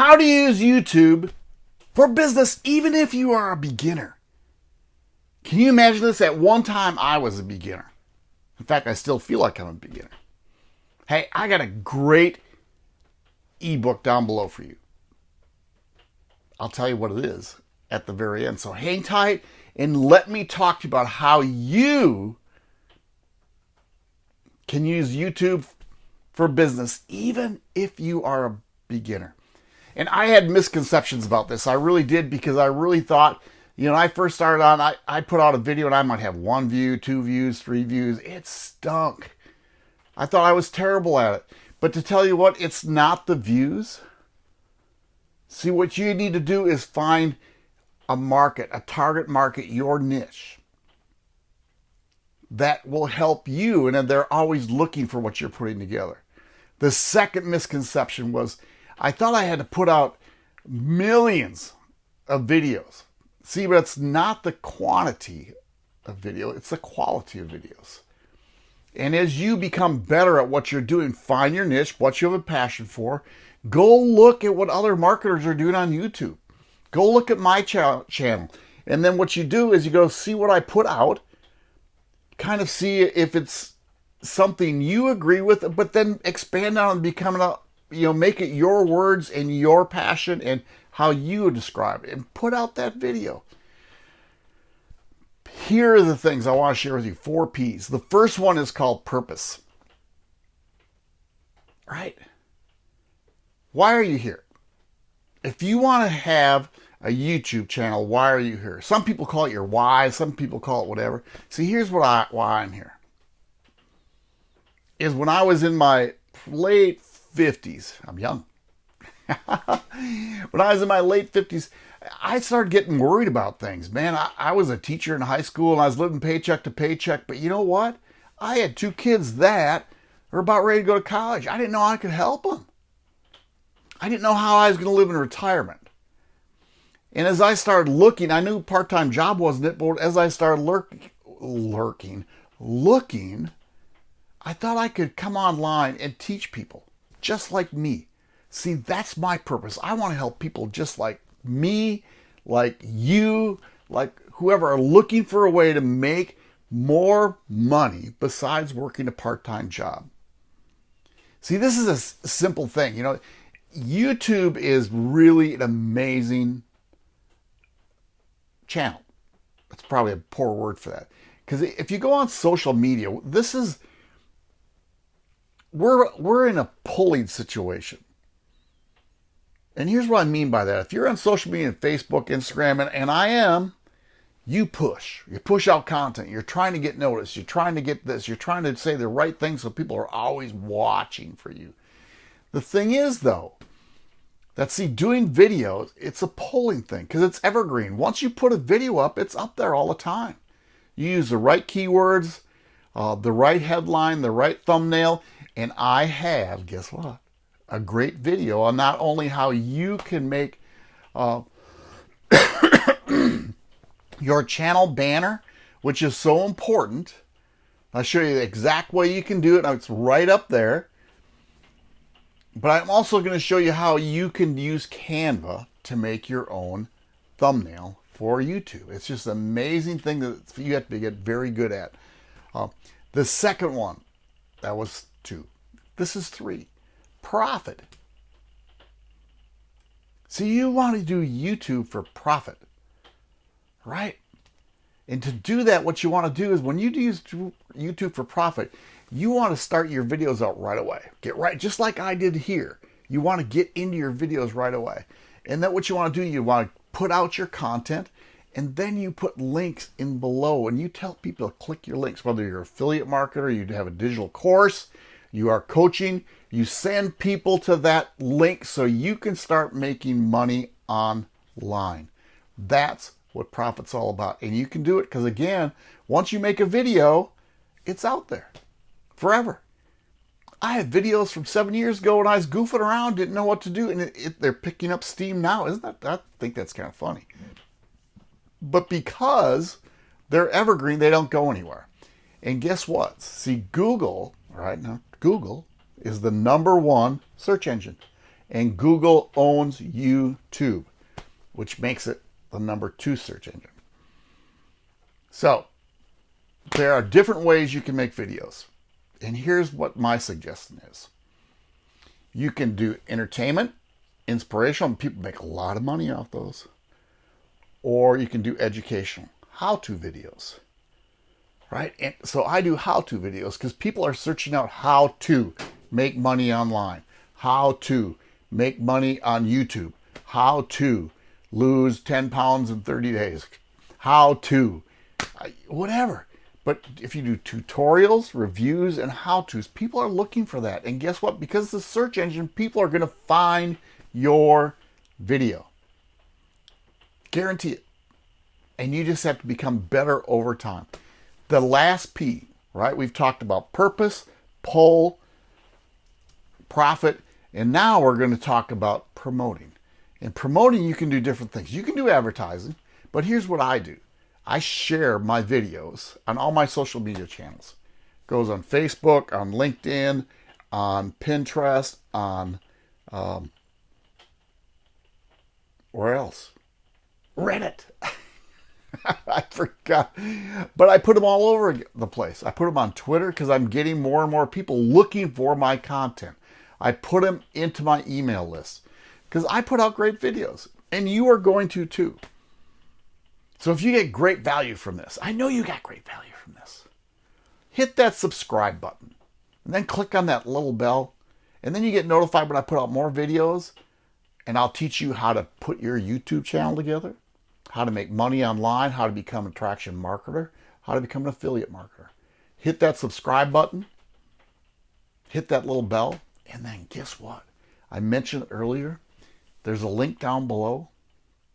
how to use YouTube for business, even if you are a beginner. Can you imagine this? At one time, I was a beginner. In fact, I still feel like I'm a beginner. Hey, I got a great ebook down below for you. I'll tell you what it is at the very end. So hang tight and let me talk to you about how you can use YouTube for business, even if you are a beginner. And I had misconceptions about this. I really did because I really thought, you know, I first started on, I, I put out a video and I might have one view, two views, three views. It stunk. I thought I was terrible at it. But to tell you what, it's not the views. See, what you need to do is find a market, a target market, your niche that will help you. And they're always looking for what you're putting together. The second misconception was I thought I had to put out millions of videos. See, but it's not the quantity of video, it's the quality of videos. And as you become better at what you're doing, find your niche, what you have a passion for, go look at what other marketers are doing on YouTube. Go look at my ch- channel. And then what you do is you go see what I put out, kind of see if it's something you agree with, but then expand on and become a you know, make it your words and your passion and how you describe it and put out that video. Here are the things I want to share with you four P's. The first one is called purpose. Right? Why are you here? If you want to have a YouTube channel, why are you here? Some people call it your why, some people call it whatever. See, here's what I why I'm here. Is when I was in my late 50s, I'm young. when I was in my late 50s, I started getting worried about things. Man, I, I, was a teacher in high school and I was living paycheck to paycheck. But you know what? I had two kids that were about ready to go to college. I didn't know I could help them. I didn't know how I was going to live in retirement. And as I started looking, I knew part-time job wasn't it, but as I started lurk, lurking, looking, I thought I could come online and teach people just like me. See, that's my purpose. I want to help people just like me, like you, like whoever are looking for a way to make more money besides working a part-time job. See, this is a simple thing. You know, YouTube is really an amazing channel. That's probably a poor word for that. Because if you go on social media, this is we're we're in a pulling situation. And here's what I mean by that. If you're on social media, Facebook, Instagram, and, and I am, you push. You push out content. You're trying to get noticed. You're trying to get this. You're trying to say the right thing so people are always watching for you. The thing is, though, that see, doing videos, it's a pulling thing because it's evergreen. Once you put a video up, it's up there all the time. You use the right keywords, uh, the right headline, the right thumbnail, and I have, guess what? A great video on not only how you can make uh, your channel banner, which is so important. I'll show you the exact way you can do it. It's right up there. But I'm also going to show you how you can use Canva to make your own thumbnail for YouTube. It's just an amazing thing that you have to get very good at. Uh, the second one, that was two. This is three. Profit. See, you want to do YouTube for profit, right? And to do that, what you want to do is when you do YouTube for profit, you want to start your videos out right away. Get right, just like I did here. You want to get into your videos right away. And then what you want to do, you want to put out your content and then you put links in below and you tell people to click your links, whether you're an affiliate marketer, you have a digital course, you are coaching, you send people to that link so you can start making money online. That's what profit's all about. And you can do it because again, once you make a video, it's out there forever. I have videos from seven years ago when I was goofing around, didn't know what to do, and it, it, they're picking up steam now. Isn't that? I think that's kind of funny. But because they're evergreen, they don't go anywhere. And guess what? See, Google, right now, Google is the number one search engine. And Google owns YouTube, which makes it the number two search engine. So there are different ways you can make videos. And here's what my suggestion is. You can do entertainment, inspirational, people make a lot of money off those. Or you can do educational, how-to videos. Right? And so I do how-to videos because people are searching out how to make money online, how to make money on YouTube, how to lose 10 pounds in 30 days, how to, whatever. But if you do tutorials, reviews, and how-tos, people are looking for that. And guess what? Because the search engine, people are going to find your video. Guarantee it. And you just have to become better over time. The last P, right? We've talked about purpose, pull, profit, and now we're going to talk about promoting. In promoting, you can do different things. You can do advertising, but here's what I do. I share my videos on all my social media channels. It goes on Facebook, on LinkedIn, on Pinterest, on um, where else? Reddit. I forgot. But I put them all over the place. I put them on Twitter because I'm getting more and more people looking for my content. I put them into my email list because I put out great videos and you are going to too. So if you get great value from this, I know you got great value from this, hit that subscribe button and then click on that little bell and then you get notified when I put out more videos and I'll teach you how to put your YouTube channel together, how to make money online, how to become an attraction marketer, how to become an affiliate marketer. Hit that subscribe button, hit that little bell, and then guess what? I mentioned earlier, there's a link down below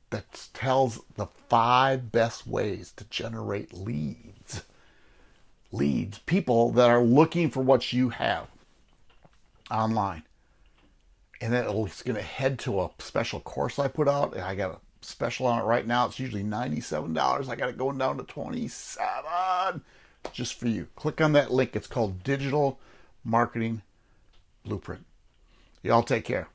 that tells the five best ways to generate leads. Leads, people that are looking for what you have online. And then it's going to head to a special course I put out. I got a special on it right now. It's usually $97. I got it going down to 27 just for you. Click on that link. It's called Digital Marketing Blueprint. Y'all take care.